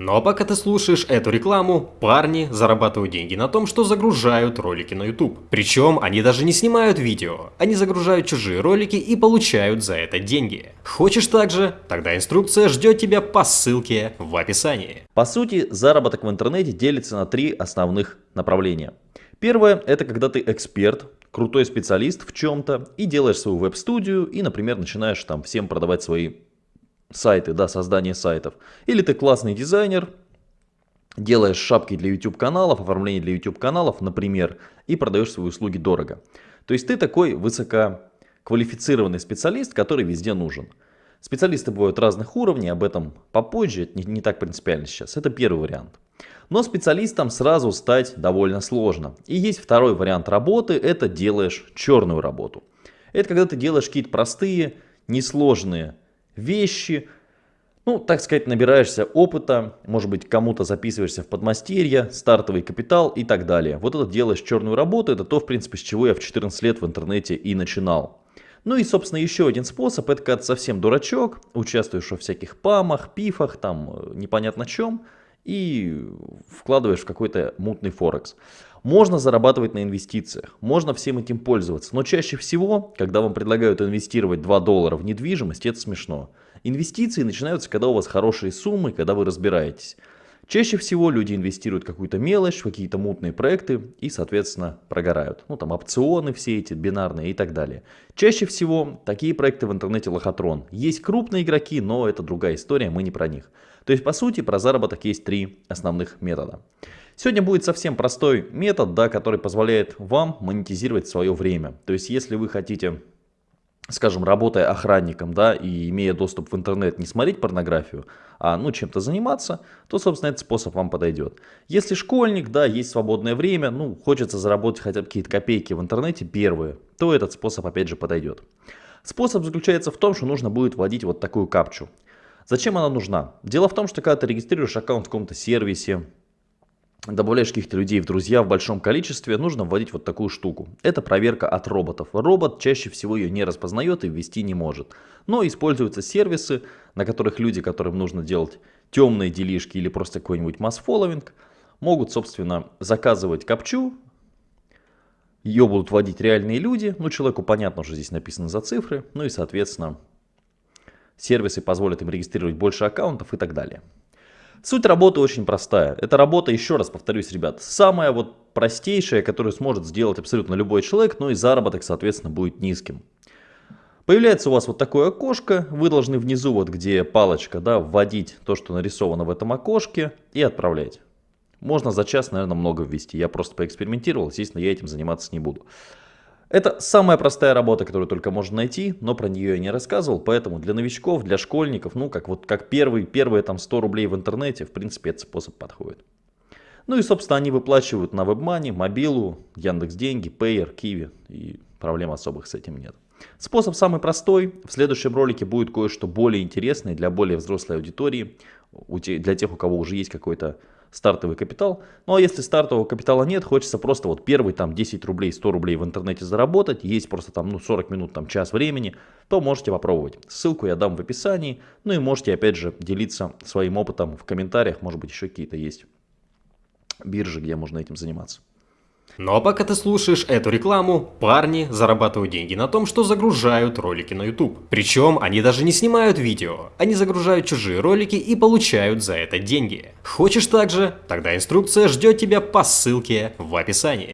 Но пока ты слушаешь эту рекламу, парни зарабатывают деньги на том, что загружают ролики на YouTube. Причем они даже не снимают видео, они загружают чужие ролики и получают за это деньги. Хочешь также? Тогда инструкция ждет тебя по ссылке в описании. По сути, заработок в интернете делится на три основных направления. Первое – это когда ты эксперт, крутой специалист в чем-то и делаешь свою веб-студию и, например, начинаешь там всем продавать свои сайты, да, создание сайтов. Или ты классный дизайнер, делаешь шапки для YouTube каналов, оформление для YouTube каналов, например, и продаешь свои услуги дорого. То есть ты такой высококвалифицированный специалист, который везде нужен. Специалисты бывают разных уровней, об этом попозже, это не, не так принципиально сейчас. Это первый вариант. Но специалистом сразу стать довольно сложно. И есть второй вариант работы, это делаешь черную работу. Это когда ты делаешь какие-то простые, несложные вещи, ну, так сказать, набираешься опыта, может быть, кому-то записываешься в подмастерье, стартовый капитал и так далее. Вот это делаешь черную работу, это то, в принципе, с чего я в 14 лет в интернете и начинал. Ну и, собственно, еще один способ, это когда совсем дурачок, участвуешь во всяких памах, пифах, там, э, непонятно чем, и вкладываешь в какой-то мутный форекс. Можно зарабатывать на инвестициях, можно всем этим пользоваться, но чаще всего, когда вам предлагают инвестировать 2 доллара в недвижимость, это смешно. Инвестиции начинаются, когда у вас хорошие суммы, когда вы разбираетесь. Чаще всего люди инвестируют какую-то мелочь, в какие-то мутные проекты и, соответственно, прогорают. Ну, там опционы все эти, бинарные и так далее. Чаще всего такие проекты в интернете лохотрон. Есть крупные игроки, но это другая история, мы не про них. То есть, по сути, про заработок есть три основных метода. Сегодня будет совсем простой метод, да, который позволяет вам монетизировать свое время. То есть, если вы хотите скажем, работая охранником, да, и имея доступ в интернет, не смотреть порнографию, а, ну, чем-то заниматься, то, собственно, этот способ вам подойдет. Если школьник, да, есть свободное время, ну, хочется заработать хотя бы какие-то копейки в интернете первые, то этот способ, опять же, подойдет. Способ заключается в том, что нужно будет вводить вот такую капчу. Зачем она нужна? Дело в том, что когда ты регистрируешь аккаунт в каком-то сервисе, добавляешь каких-то людей в друзья в большом количестве, нужно вводить вот такую штуку. Это проверка от роботов. Робот чаще всего ее не распознает и ввести не может. Но используются сервисы, на которых люди, которым нужно делать темные делишки или просто какой-нибудь масс-фолловинг, могут, собственно, заказывать капчу, ее будут вводить реальные люди, ну человеку понятно, что здесь написано за цифры, ну и соответственно сервисы позволят им регистрировать больше аккаунтов и так далее. Суть работы очень простая. Эта работа, еще раз повторюсь, ребят, самая вот простейшая, которую сможет сделать абсолютно любой человек, но и заработок, соответственно, будет низким. Появляется у вас вот такое окошко, вы должны внизу, вот где палочка, да, вводить то, что нарисовано в этом окошке и отправлять. Можно за час, наверное, много ввести. Я просто поэкспериментировал, естественно, я этим заниматься не буду. Это самая простая работа, которую только можно найти, но про нее я не рассказывал, поэтому для новичков, для школьников, ну как вот как первый, первые там 100 рублей в интернете, в принципе этот способ подходит. Ну и собственно они выплачивают на WebMoney, Мобилу, Яндекс Деньги, Payer, Kiwi и проблем особых с этим нет. Способ самый простой, в следующем ролике будет кое-что более интересное для более взрослой аудитории, для тех у кого уже есть какой-то стартовый капитал. Ну а если стартового капитала нет, хочется просто вот первый там 10 рублей, 100 рублей в интернете заработать, есть просто там ну 40 минут, там час времени, то можете попробовать. Ссылку я дам в описании, ну и можете опять же делиться своим опытом в комментариях, может быть еще какие-то есть биржи, где можно этим заниматься. Ну, а пока ты слушаешь эту рекламу, парни зарабатывают деньги на том, что загружают ролики на YouTube. Причем они даже не снимают видео, они загружают чужие ролики и получают за это деньги. Хочешь также? Тогда инструкция ждет тебя по ссылке в описании.